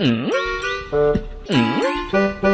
嗯嗯。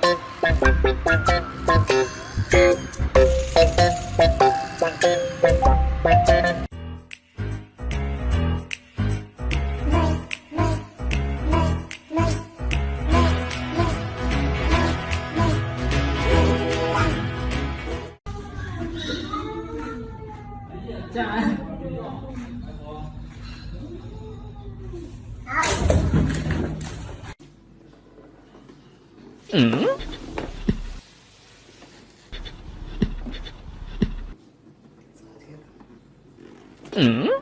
嗯。嗯。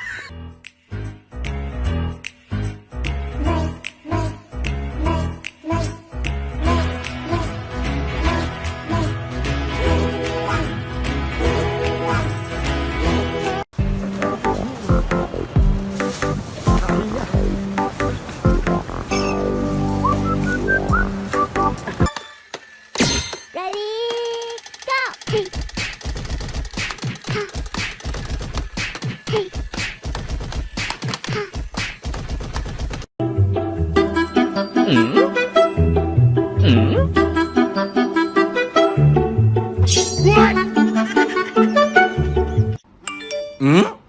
嗯嗯，喂，嗯。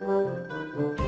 Música